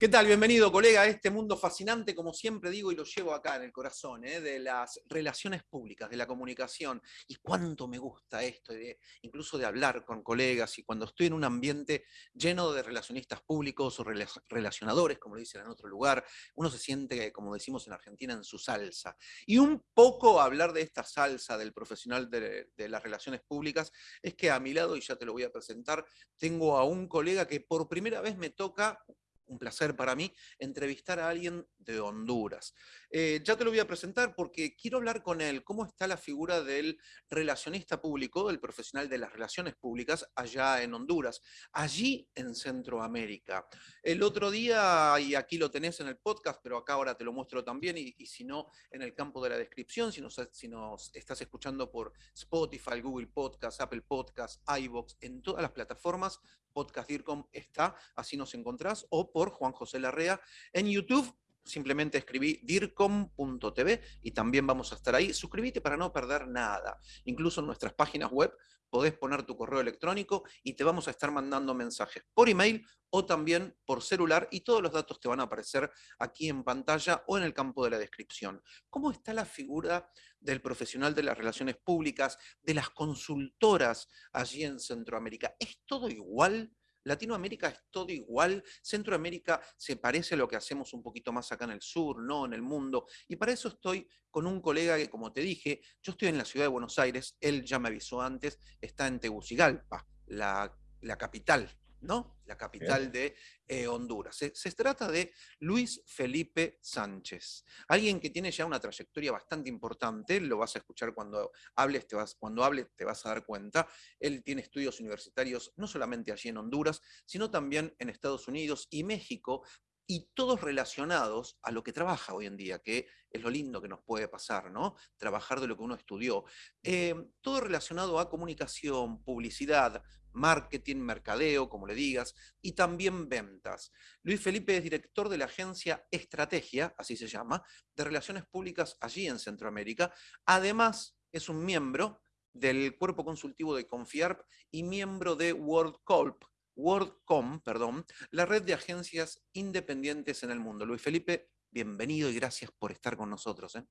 ¿Qué tal? Bienvenido, colega, a este mundo fascinante, como siempre digo y lo llevo acá en el corazón, ¿eh? de las relaciones públicas, de la comunicación. Y cuánto me gusta esto, incluso de hablar con colegas y cuando estoy en un ambiente lleno de relacionistas públicos o relacionadores, como lo dicen en otro lugar, uno se siente, como decimos en Argentina, en su salsa. Y un poco hablar de esta salsa del profesional de, de las relaciones públicas es que a mi lado, y ya te lo voy a presentar, tengo a un colega que por primera vez me toca un placer para mí entrevistar a alguien de Honduras. Eh, ya te lo voy a presentar porque quiero hablar con él, cómo está la figura del relacionista público, del profesional de las relaciones públicas allá en Honduras, allí en Centroamérica. El otro día, y aquí lo tenés en el podcast, pero acá ahora te lo muestro también, y, si no, en el campo de la descripción, si nos, si nos estás escuchando por Spotify, Google Podcast, Apple Podcast, iVoox, en todas las plataformas, Podcast DIRCOM está, así nos encontrás, o por Juan José Larrea en YouTube simplemente escribí dircom.tv y también vamos a estar ahí. Suscríbete para no perder nada. Incluso en nuestras páginas web podés poner tu correo electrónico y te vamos a estar mandando mensajes por email o también por celular y todos los datos te van a aparecer aquí en pantalla o en el campo de la descripción. ¿Cómo está la figura del profesional de las relaciones públicas, de las consultoras allí en Centroamérica? ¿Es todo igual? Latinoamérica es todo igual, Centroamérica se parece a lo que hacemos un poquito más acá en el sur, no en el mundo, y para eso estoy con un colega que, como te dije, yo estoy en la ciudad de Buenos Aires, él ya me avisó antes, está en Tegucigalpa, la, la capital ¿no? La capital de eh, Honduras. Se, trata de Luis Felipe Sánchez, alguien que tiene ya una trayectoria bastante importante, lo vas a escuchar cuando hables, te vas, cuando hable te vas a dar cuenta. Él tiene estudios universitarios no solamente allí en Honduras, sino también en Estados Unidos y México, y todos relacionados a lo que trabaja hoy en día, que es lo lindo que nos puede pasar, ¿no? Trabajar de lo que uno estudió. Eh, todo relacionado a comunicación, publicidad, marketing, mercadeo, como le digas, y también ventas. Luis Felipe es director de la agencia Estrategia, así se llama, de Relaciones Públicas allí en Centroamérica. Además, es un miembro del cuerpo consultivo de Confiarp y miembro de WorldCorp, WorldCom, perdón, la red de agencias independientes en el mundo. Luis Felipe, bienvenido y gracias por estar con nosotros. ¿eh?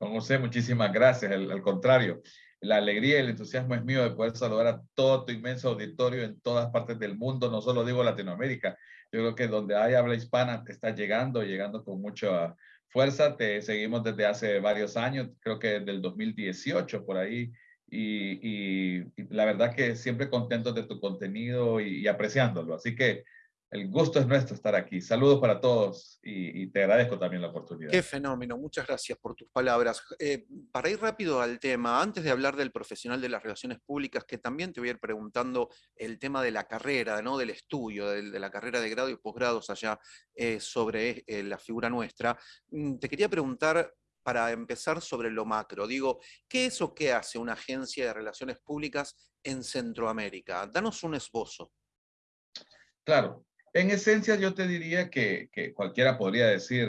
Don José, muchísimas gracias. al contrario, la alegría y el entusiasmo es mío de poder saludar a todo tu inmenso auditorio en todas partes del mundo, no solo digo Latinoamérica. Yo creo que donde hay habla hispana te está llegando, llegando con mucha fuerza. Te seguimos desde hace varios años, creo que desde el 2018 por ahí. Y, la verdad que siempre contentos de tu contenido y, y apreciándolo. Así que el gusto es nuestro estar aquí. Saludos para todos y, te agradezco también la oportunidad. Qué fenómeno, muchas gracias por tus palabras. Eh, para ir rápido al tema, antes de hablar del profesional de las relaciones públicas, que también te voy a ir preguntando el tema de la carrera, ¿no? del estudio, de, la carrera de grado y posgrados allá eh, sobre eh, la figura nuestra, mm, te quería preguntar para empezar sobre lo macro. Digo, ¿qué es o qué hace una agencia de relaciones públicas en Centroamérica? Danos un esbozo. Claro, en esencia, yo te diría que, cualquiera podría decir,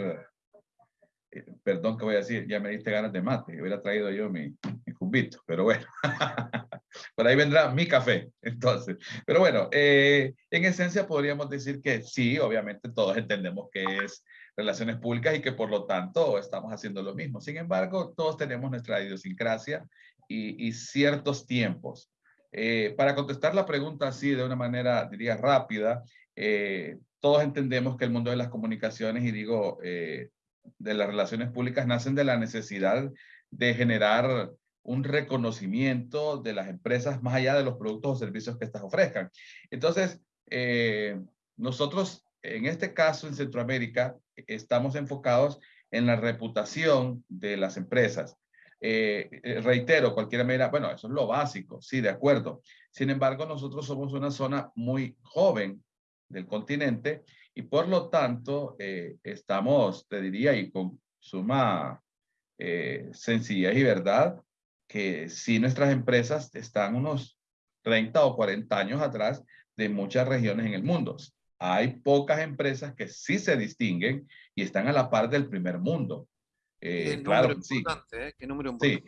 eh, perdón que voy a decir, ya me diste ganas de mate, hubiera traído yo mi, mi cubito, pero bueno, por ahí vendrá mi café, entonces. Pero bueno, eh, en esencia podríamos decir que sí, obviamente todos entendemos que es relaciones públicas y que por lo tanto estamos haciendo lo mismo. Sin embargo, todos tenemos nuestra idiosincrasia y, ciertos tiempos. Eh, para contestar la pregunta así de una manera, diría, rápida, eh, todos entendemos que el mundo de las comunicaciones, y digo, eh, de las relaciones públicas, nacen de la necesidad de generar un reconocimiento de las empresas más allá de los productos o servicios que éstas ofrezcan. Entonces, eh, nosotros, en este caso, en Centroamérica, estamos enfocados en la reputación de las empresas. reitero, cualquiera me dirá, bueno, eso es lo básico, sí, de acuerdo. Sin embargo, nosotros somos una zona muy joven del continente y por lo tanto eh, estamos, te diría, y con suma eh, sencillez y verdad, que si nuestras empresas están unos 30 o 40 años atrás de muchas regiones en el mundo. Hay pocas empresas que sí se distinguen y están a la par del primer mundo. Eh, claro, sí. ¿Qué número Sí,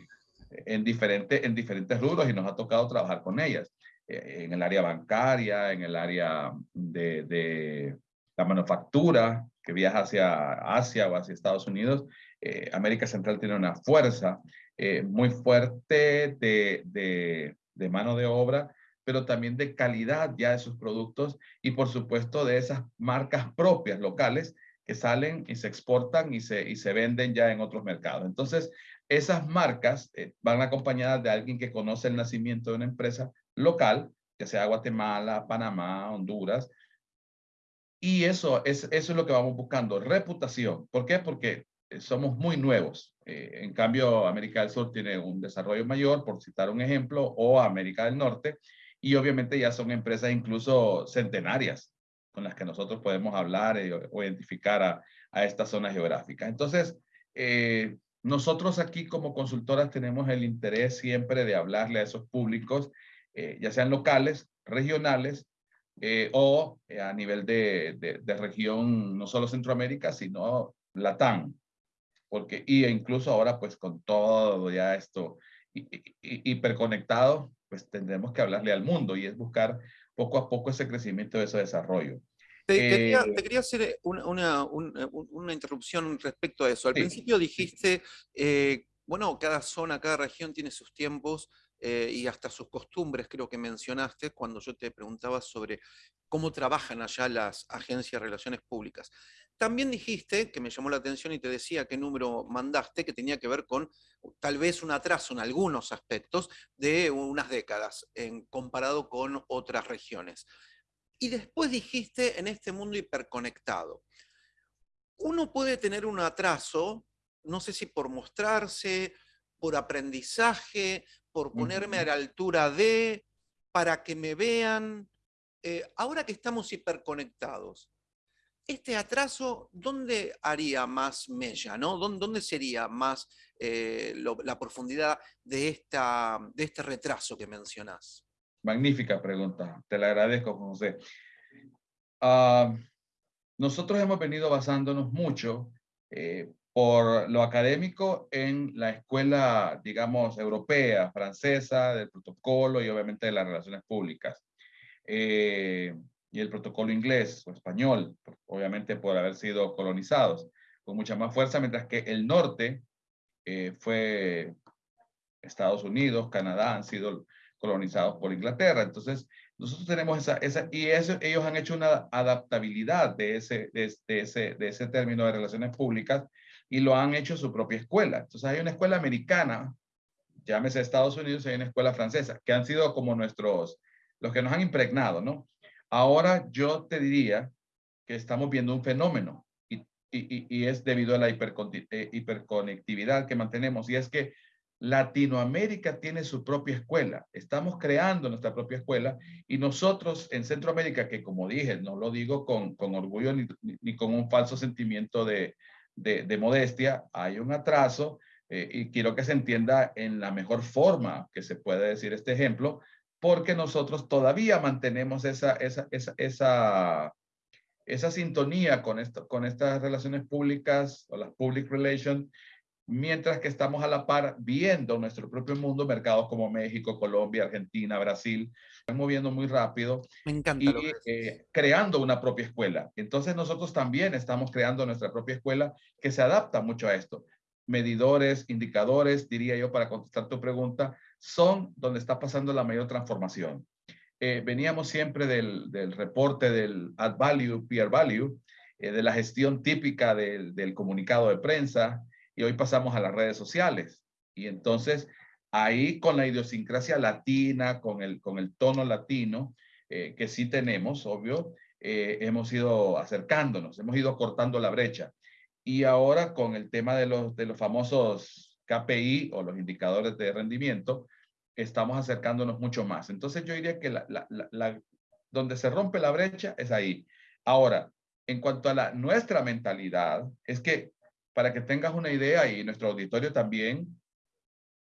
en, diferente, en diferentes rubros y nos ha tocado trabajar con ellas. Eh, en el área bancaria, en el área de, la manufactura que viaja hacia Asia o hacia Estados Unidos, eh, América Central tiene una fuerza eh, muy fuerte de, de, de, mano de obra, pero también de calidad ya de sus productos y por supuesto de esas marcas propias locales que salen y se exportan y se, y se venden ya en otros mercados. Entonces, esas marcas eh, van acompañadas de alguien que conoce el nacimiento de una empresa local, ya sea Guatemala, Panamá, Honduras, y eso es, eso es lo que vamos buscando, reputación. ¿Por qué? Porque eh, somos muy nuevos. Eh, en cambio, América del Sur tiene un desarrollo mayor, por citar un ejemplo, o América del Norte, y obviamente ya son empresas incluso centenarias con las que nosotros podemos hablar eh, o identificar a, a esta zona geográfica. Entonces, nosotros aquí como consultoras tenemos el interés siempre de hablarle a esos públicos, ya sean locales, regionales eh, o eh, a nivel de, de, región, no solo Centroamérica, sino Latam. Porque, y incluso ahora, pues con todo ya esto hiperconectado, pues tendremos que hablarle al mundo y es buscar poco a poco ese crecimiento, ese desarrollo. Te, quería, eh, te quería, hacer una, una, una, interrupción respecto a eso. Al principio dijiste, bueno, cada zona, cada región tiene sus tiempos eh, y hasta sus costumbres, creo que mencionaste cuando yo te preguntaba sobre cómo trabajan allá las agencias de relaciones públicas. También dijiste, que me llamó la atención y te decía qué número mandaste, que tenía que ver con tal vez un atraso en algunos aspectos de unas décadas en, comparado con otras regiones. Y después dijiste en este mundo hiperconectado. Uno puede tener un atraso, no sé si por mostrarse, por aprendizaje, por ponerme a la altura de, para que me vean. Eh, ahora que estamos hiperconectados, este atraso, ¿dónde haría más mella? ¿no? ¿Dónde, sería más eh, la profundidad de, esta, de este retraso que mencionás? Magnífica pregunta, te la agradezco, José. Ah, nosotros hemos venido basándonos mucho eh, por lo académico en la escuela, digamos, europea, francesa, del protocolo y obviamente de las relaciones públicas. Eh, y el protocolo inglés o español, obviamente por haber sido colonizados con mucha más fuerza, mientras que el norte eh, fue Estados Unidos, Canadá, han sido colonizados por Inglaterra. Entonces, nosotros tenemos esa, esa y eso, ellos han hecho una adaptabilidad de ese, de, ese, de ese término de relaciones públicas y lo han hecho su propia escuela. Entonces hay una escuela americana, llámese Estados Unidos, hay una escuela francesa, que han sido como nuestros, los que nos han impregnado, ¿no? Ahora yo te diría que estamos viendo un fenómeno y es debido a la eh, hiperconectividad que mantenemos y es que Latinoamérica tiene su propia escuela. Estamos creando nuestra propia escuela y nosotros en Centroamérica, que como dije, no lo digo con, con orgullo ni, ni, con un falso sentimiento de, de, modestia, hay un atraso eh, y quiero que se entienda en la mejor forma que se puede decir este ejemplo, porque nosotros todavía mantenemos esa, esa, esa, esa, esa sintonía con, esto, con estas relaciones públicas o las public relations, mientras que estamos a la par viendo nuestro propio mundo, mercados como México, Colombia, Argentina, Brasil, moviendo muy rápido Me encanta y eh, creando una propia escuela. Entonces nosotros también estamos creando nuestra propia escuela que se adapta mucho a esto. Medidores, indicadores, diría yo, para contestar tu pregunta, son donde está pasando la mayor transformación. Eh, veníamos siempre del, del, reporte del add value, peer value, eh, de la gestión típica del, del comunicado de prensa, y hoy pasamos a las redes sociales. Y entonces ahí con la idiosincrasia latina, con el, con el tono latino, eh, que sí tenemos, obvio, eh, hemos ido acercándonos, hemos ido cortando la brecha. Y ahora con el tema de los, de los famosos KPI o los indicadores de rendimiento, estamos acercándonos mucho más. Entonces yo diría que la, donde se rompe la brecha es ahí. Ahora, en cuanto a la, nuestra mentalidad, es que para que tengas una idea y nuestro auditorio también,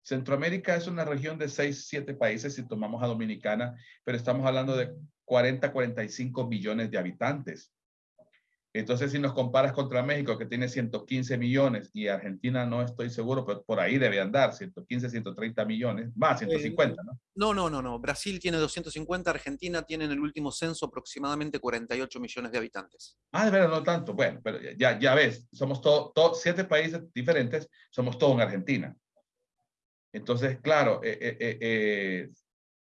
Centroamérica es una región de 6, 7 países si tomamos a Dominicana, pero estamos hablando de 40, 45 millones de habitantes. Entonces, si nos comparas contra México, que tiene 115 millones, y Argentina no estoy seguro, pero por ahí debe andar, 115, 130 millones, más 150, ¿no? No, no, no, no. Brasil tiene 250, Argentina tiene en el último censo aproximadamente 48 millones de habitantes. Ah, de verdad, no tanto. Bueno, pero ya, ya ves, somos todos, siete países diferentes, somos todos en Argentina. Entonces, claro, eh, eh, eh,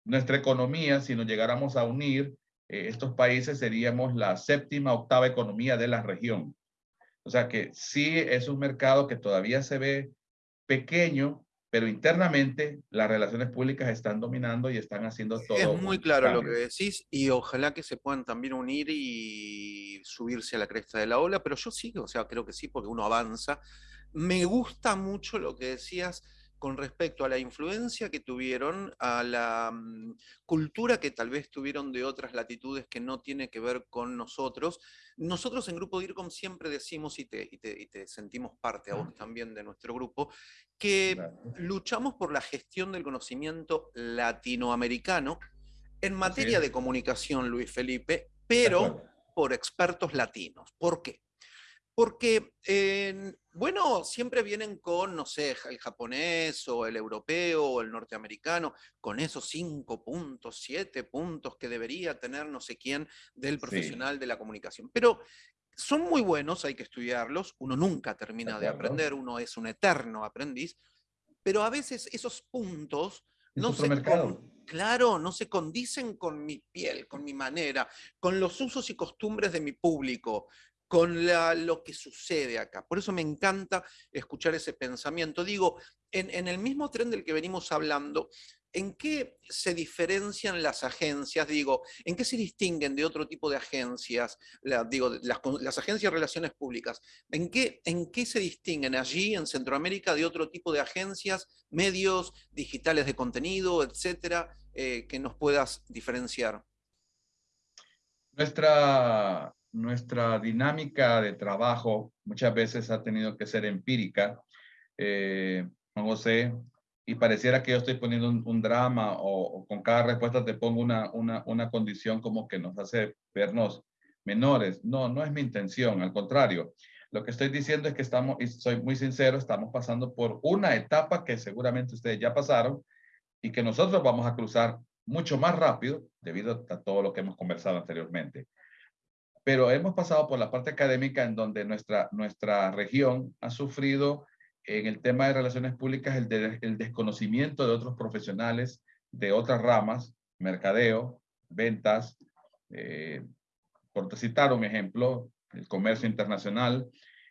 nuestra economía, si nos llegáramos a unir, eh, estos países seríamos la séptima, octava economía de la región. O sea que sí es un mercado que todavía se ve pequeño, pero internamente las relaciones públicas están dominando y están haciendo todo. Es muy claro lo que decís y ojalá que se puedan también unir y subirse a la cresta de la ola, pero yo sí, o sea, creo que sí, porque uno avanza. Me gusta mucho lo que decías con respecto a la influencia que tuvieron, a la mm, cultura que tal vez tuvieron de otras latitudes que no tiene que ver con nosotros. Nosotros en Grupo DIRCOM siempre decimos, y te, te, sentimos parte a vos también de nuestro grupo, que luchamos por la gestión del conocimiento latinoamericano en materia de comunicación, Luis Felipe, pero por expertos latinos. ¿Por qué? Porque, bueno, siempre vienen con, no sé, el japonés o el europeo o el norteamericano, con esos cinco puntos, siete puntos que debería tener no sé quién del profesional de la comunicación. Pero son muy buenos, hay que estudiarlos, uno nunca termina de aprender, uno es un eterno aprendiz, pero a veces esos puntos no se, claro, no se condicen con mi piel, con mi manera, con los usos y costumbres de mi público, con lo que sucede acá. Por eso me encanta escuchar ese pensamiento. Digo, en, el mismo tren del que venimos hablando, ¿en qué se diferencian las agencias? Digo, ¿en qué se distinguen de otro tipo de agencias? digo, las, agencias de relaciones públicas. ¿En qué, ¿En qué se distinguen allí en Centroamérica de otro tipo de agencias, medios digitales de contenido, etcétera, eh, que nos puedas diferenciar? Nuestra nuestra dinámica de trabajo muchas veces ha tenido que ser empírica, eh, Juan José, y pareciera que yo estoy poniendo un, drama o, con cada respuesta te pongo una, una, una condición como que nos hace vernos menores. No, no es mi intención, al contrario. Lo que estoy diciendo es que estamos, y soy muy sincero, estamos pasando por una etapa que seguramente ustedes ya pasaron y que nosotros vamos a cruzar mucho más rápido debido a todo lo que hemos conversado anteriormente pero hemos pasado por la parte académica en donde nuestra, nuestra región ha sufrido en el tema de relaciones públicas el, desconocimiento de otros profesionales de otras ramas, mercadeo, ventas, eh, por citar un ejemplo, el comercio internacional.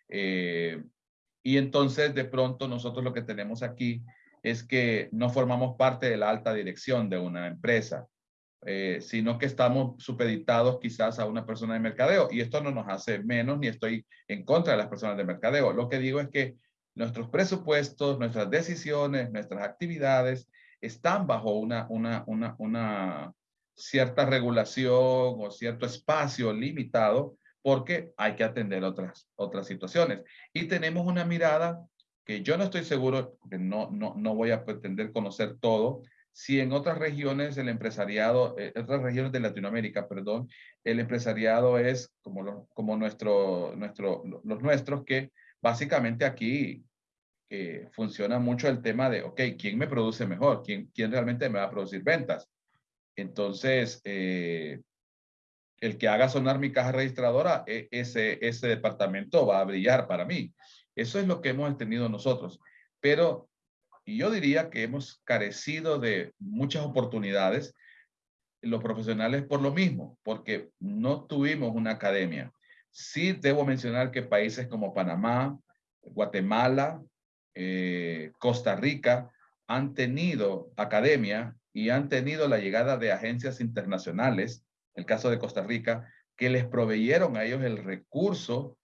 Eh, y entonces de pronto nosotros lo que tenemos aquí es que no formamos parte de la alta dirección de una empresa. Eh, sino que estamos supeditados quizás a una persona de mercadeo. Y esto no nos hace menos ni estoy en contra de las personas de mercadeo. Lo que digo es que nuestros presupuestos, nuestras decisiones, nuestras actividades están bajo una, una, una, una cierta regulación o cierto espacio limitado porque hay que atender otras, otras situaciones. Y tenemos una mirada que yo no estoy seguro, que no, no, no voy a pretender conocer todo, si en otras regiones el empresariado, eh, otras regiones de Latinoamérica, perdón, el empresariado es como, como nuestro, nuestro, los nuestros, que básicamente aquí eh, funciona mucho el tema de, ok, ¿quién me produce mejor? ¿Quién, quién realmente me va a producir ventas? Entonces, eh, el que haga sonar mi caja registradora, e, ese, ese departamento va a brillar para mí. Eso es lo que hemos tenido nosotros. Pero y yo diría que hemos carecido de muchas oportunidades los profesionales por lo mismo, porque no tuvimos una academia. Sí debo mencionar que países como Panamá, Guatemala, eh, Costa Rica han tenido academia y han tenido la llegada de agencias internacionales, el caso de Costa Rica, que les proveyeron a ellos el recurso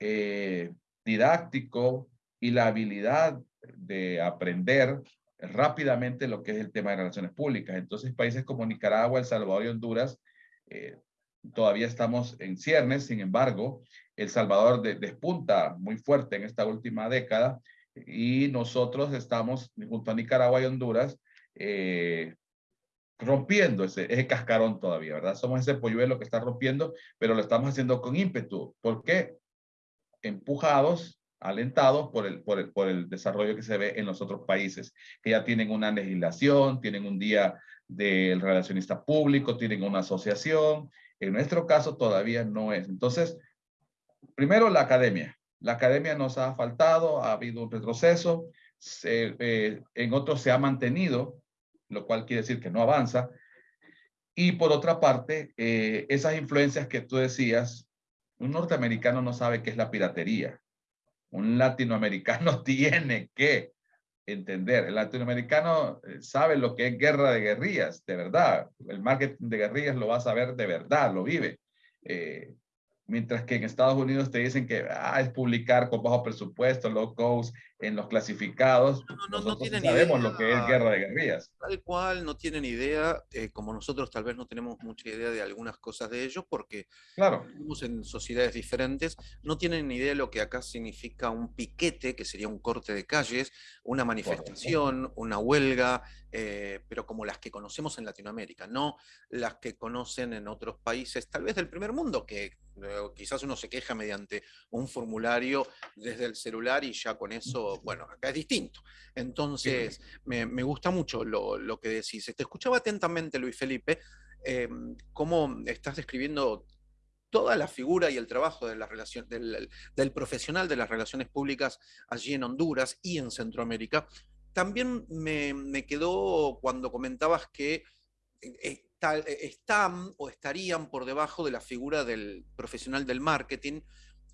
eh, didáctico y la habilidad de aprender rápidamente lo que es el tema de relaciones públicas. Entonces, países como Nicaragua, El Salvador y Honduras, eh, todavía estamos en ciernes, sin embargo, El Salvador despunta muy fuerte en esta última década y nosotros estamos, junto a Nicaragua y Honduras, eh, rompiendo ese, ese cascarón todavía, ¿verdad? Somos ese polluelo que está rompiendo, pero lo estamos haciendo con ímpetu. ¿Por qué? Empujados, alentados por el, por, el, por el desarrollo que se ve en los otros países, que ya tienen una legislación, tienen un día del relacionista público, tienen una asociación. En nuestro caso todavía no es. Entonces, primero la academia. La academia nos ha faltado, ha habido un retroceso, eh, en otros se ha mantenido, lo cual quiere decir que no avanza. Y por otra parte, eh, esas influencias que tú decías, un norteamericano no sabe qué es la piratería. Un latinoamericano tiene que entender. El latinoamericano eh, sabe lo que es guerra de guerrillas, de verdad. El marketing de guerrillas lo va a saber de verdad, lo vive. Mientras que en Estados Unidos te dicen que ah, es publicar con bajo presupuesto, low cost, en los clasificados. No, no, nosotros no sabemos lo que es guerra de guerrillas. Tal cual, no tienen idea, eh, como nosotros tal vez no tenemos mucha idea de algunas cosas de ellos, porque claro. vivimos en sociedades diferentes, no tienen ni idea de lo que acá significa un piquete, que sería un corte de calles, una manifestación, una huelga, eh, pero como las que conocemos en Latinoamérica, no las que conocen en otros países, tal vez del primer mundo, que quizás uno se queja mediante un formulario desde el celular y ya con eso, bueno, acá es distinto. Entonces, me, gusta mucho lo, que decís. Te escuchaba atentamente, Luis Felipe, em, cómo estás describiendo toda la figura y el trabajo de la relación, del, profesional de las relaciones públicas allí en Honduras y en Centroamérica. También me, me quedó cuando comentabas que eh, eh, están o estarían por debajo de la figura del profesional del marketing,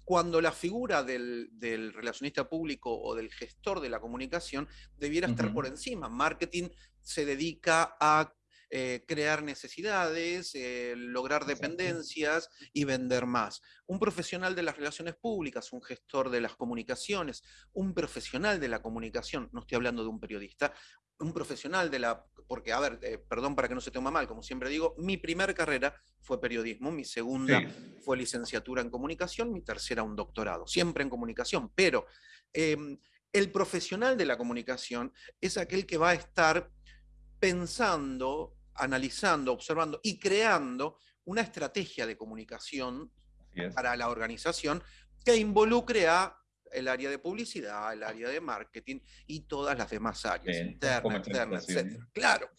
cuando la figura del, relacionista público o del gestor de la comunicación debiera estar por encima. Marketing se dedica a eh, crear necesidades, eh, lograr dependencias y vender más. Un profesional de las relaciones públicas, un gestor de las comunicaciones, un profesional de la comunicación, no estoy hablando de un periodista, un profesional de la, porque a ver, eh, perdón para que no se tome mal, como siempre digo, mi primer carrera fue periodismo, mi segunda fue licenciatura en comunicación, mi tercera un doctorado, siempre en comunicación, pero em, el profesional de la comunicación es aquel que va a estar pensando, analizando, observando y creando una estrategia de comunicación para la organización que involucre a el área de publicidad, el área de marketing y todas las demás áreas, interna, externa, etc. Claro.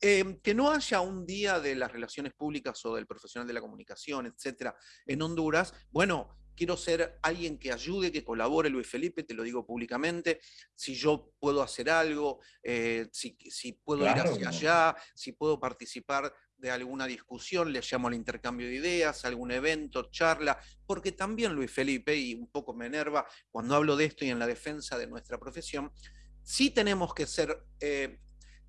Em, que no haya un día de las relaciones públicas o del profesional de la comunicación, etcétera, en Honduras, bueno, quiero ser alguien que ayude, que colabore, Luis Felipe, te lo digo públicamente, si yo puedo hacer algo, eh, si, puedo ir hacia allá, si puedo participar de alguna discusión, le llamo al intercambio de ideas, algún evento, charla, porque también Luis Felipe, y un poco me enerva cuando hablo de esto y en la defensa de nuestra profesión, sí tenemos que ser, eh,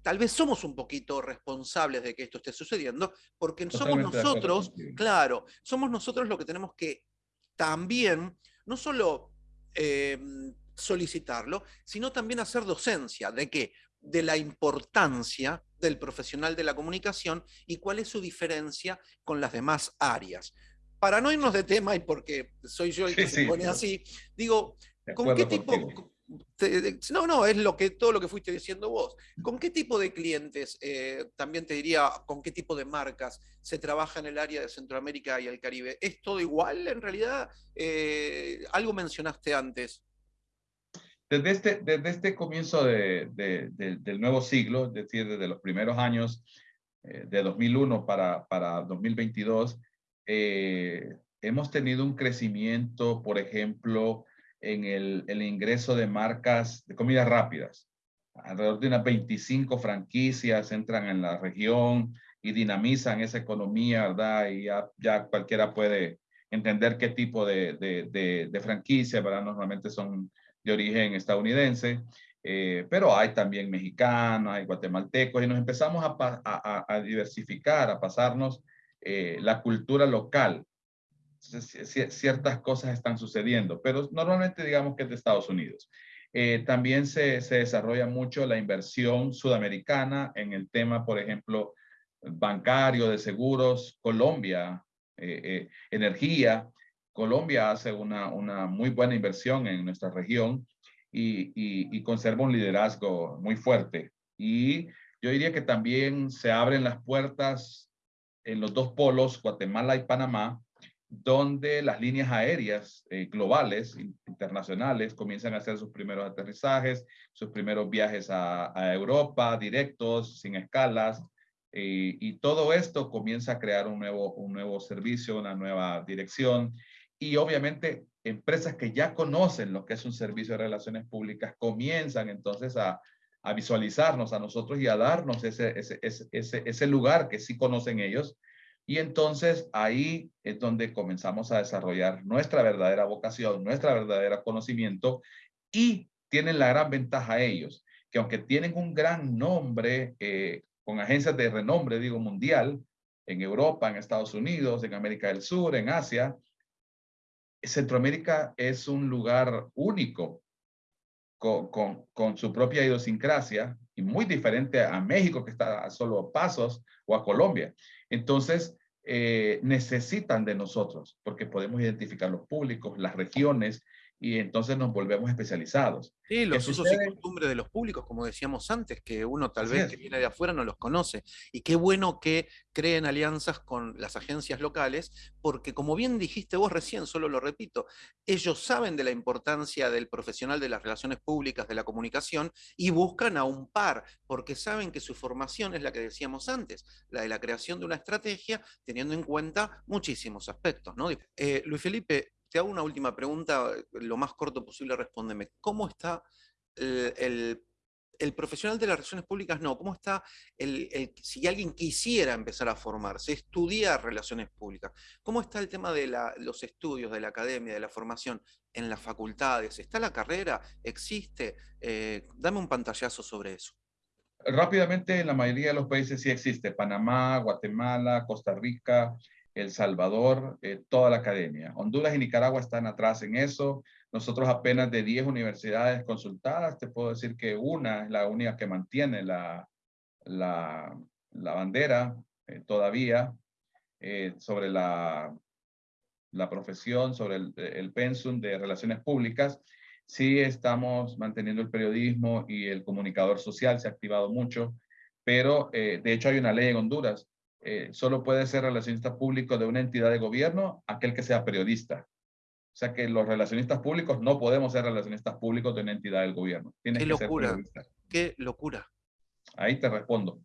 tal vez somos un poquito responsables de que esto esté sucediendo, porque somos nosotros, claro, somos nosotros los que tenemos que también, no solo eh, solicitarlo, sino también hacer docencia de que de la importancia del profesional de la comunicación y cuál es su diferencia con las demás áreas. Para no irnos de tema y porque soy yo el que se pone así, digo, ¿con qué tipo... no, no, es lo que, todo lo que fuiste diciendo vos. ¿Con qué tipo de clientes, eh, también te diría, con qué tipo de marcas se trabaja en el área de Centroamérica y el Caribe? ¿Es todo igual en realidad? Eh, algo mencionaste antes. Desde este, desde este comienzo de, del nuevo siglo, es decir, desde los primeros años eh, de 2001 para, para 2022, eh, hemos tenido un crecimiento, por ejemplo, en el, ingreso de marcas de comidas rápidas. Alrededor de unas 25 franquicias entran en la región y dinamizan esa economía, ¿verdad? Y ya, cualquiera puede entender qué tipo de, de, de franquicia, ¿verdad? Normalmente son de origen estadounidense, eh, pero hay también mexicanos, hay guatemaltecos, y nos empezamos a, diversificar, a pasarnos eh, la cultura local. ciertas cosas están sucediendo, pero normalmente digamos que es de Estados Unidos. Eh, también se, se, desarrolla mucho la inversión sudamericana en el tema, por ejemplo, bancario, de seguros, Colombia, energía, Colombia hace una, una muy buena inversión en nuestra región y, y, conserva un liderazgo muy fuerte. Y yo diría que también se abren las puertas en los dos polos, Guatemala y Panamá, donde las líneas aéreas eh, globales, internacionales, comienzan a hacer sus primeros aterrizajes, sus primeros viajes a, Europa, directos, sin escalas, eh, y todo esto comienza a crear un nuevo, un nuevo servicio, una nueva dirección, y obviamente empresas que ya conocen lo que es un servicio de relaciones públicas comienzan entonces a, visualizarnos a nosotros y a darnos ese, ese, ese, ese lugar que sí conocen ellos. Y entonces ahí es donde comenzamos a desarrollar nuestra verdadera vocación, nuestra verdadera conocimiento y tienen la gran ventaja ellos, que aunque tienen un gran nombre eh, con agencias de renombre, digo, mundial, en Europa, en Estados Unidos, en América del Sur, en Asia, Centroamérica es un lugar único con, su propia idiosincrasia y muy diferente a México que está a solo pasos o a Colombia. Entonces, eh, necesitan de nosotros porque podemos identificar los públicos, las regiones y entonces nos volvemos especializados. Sí, los usos y costumbres de los públicos, como decíamos antes, que uno tal vez que viene de afuera no los conoce. Y qué bueno que creen alianzas con las agencias locales, porque como bien dijiste vos recién, solo lo repito, ellos saben de la importancia del profesional de las relaciones públicas, de la comunicación, y buscan a un par, porque saben que su formación es la que decíamos antes, la de la creación de una estrategia, teniendo en cuenta muchísimos aspectos. ¿no? Eh, Luis Felipe, te hago una última pregunta, lo más corto posible respóndeme. ¿Cómo está el, profesional de las relaciones públicas? No, ¿cómo está el, si alguien quisiera empezar a formarse, estudiar relaciones públicas? ¿Cómo está el tema de los estudios, de la academia, de la formación en las facultades? ¿Está la carrera? ¿Existe? Eh, dame un pantallazo sobre eso. Rápidamente, en la mayoría de los países sí existe. Panamá, Guatemala, Costa Rica, el Salvador, eh, toda la academia. Honduras y Nicaragua están atrás en eso. Nosotros apenas de 10 universidades consultadas, te puedo decir que una es la única que mantiene la, la, bandera eh, todavía eh, sobre la, la profesión, sobre el, el pensum de relaciones públicas. Sí estamos manteniendo el periodismo y el comunicador social se ha activado mucho, pero de hecho hay una ley en Honduras eh, solo puede ser relacionista público de una entidad de gobierno aquel que sea periodista. O sea que los relacionistas públicos no podemos ser relacionistas públicos de una entidad del gobierno. Qué locura, qué locura. Ahí te respondo.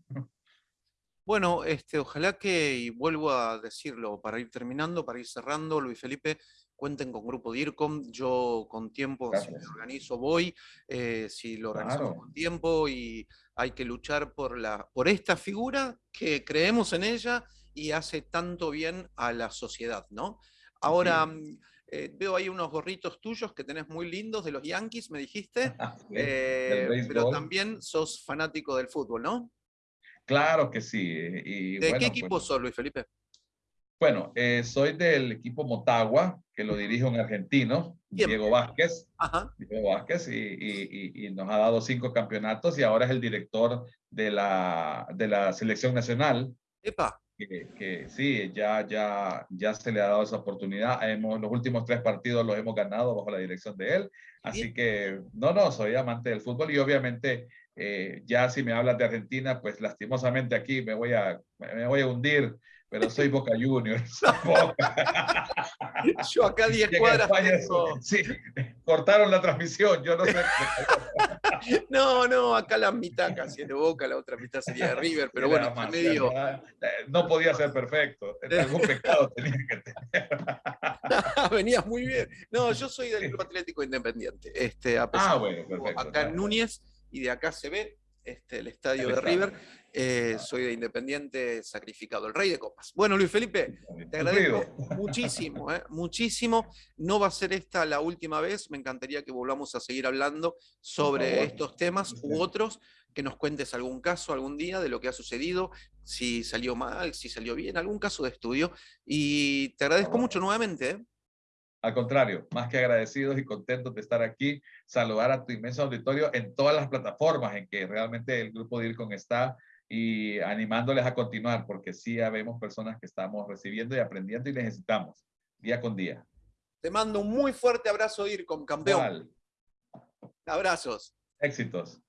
Bueno, este, ojalá que, y vuelvo a decirlo para ir terminando, para ir cerrando, Luis Felipe, cuenten con Grupo DIRCOM, yo con tiempo, si me organizo, voy, eh, si lo organizo con tiempo y hay que luchar por, la, por esta figura que creemos en ella y hace tanto bien a la sociedad, ¿no? Ahora, eh, veo ahí unos gorritos tuyos que tenés muy lindos de los Yankees, me dijiste, eh, pero también sos fanático del fútbol, ¿no? Claro que sí. ¿De qué pues equipo sos, Luis Felipe? Bueno, eh, soy del equipo Motagua, que lo dirige un argentino, Diego Vázquez. Diego Vázquez, y, nos ha dado cinco campeonatos y ahora es el director de la, de la selección nacional. Epa. Que, sí, ya, ya, ya se le ha dado esa oportunidad. Hemos, los últimos tres partidos los hemos ganado bajo la dirección de él. Así que, no, no, soy amante del fútbol y obviamente eh, ya si me hablas de Argentina, pues lastimosamente aquí me voy a, me voy a hundir pero soy Boca Juniors. Yo acá 10 cuadras Sí, cortaron la transmisión, yo no sé. no, no, acá la mitad casi es de Boca, la otra mitad sería de River, pero bueno, medio... No podía ser perfecto, algún pecado tenía que tener. Venías muy bien. No, yo soy del Club Atlético Independiente. Este, ah, bueno, perfecto. Acá en Núñez, y de acá se ve este, el estadio de River. Eh, soy de Independiente sacrificado, el rey de copas. Bueno, Luis Felipe, te agradezco muchísimo, eh, muchísimo. No va a ser esta la última vez, me encantaría que volvamos a seguir hablando sobre estos temas u otros, que nos cuentes algún caso algún día de lo que ha sucedido, si salió mal, si salió bien, algún caso de estudio. Y te agradezco mucho nuevamente. Eh. Al contrario, más que agradecidos y contentos de estar aquí, saludar a tu inmenso auditorio en todas las plataformas en que realmente el grupo DIRCON está y animándoles a continuar, porque sí vemos personas que estamos recibiendo y aprendiendo y necesitamos día con día. Te mando un muy fuerte abrazo, DIRCON, campeón. Abrazos. Éxitos.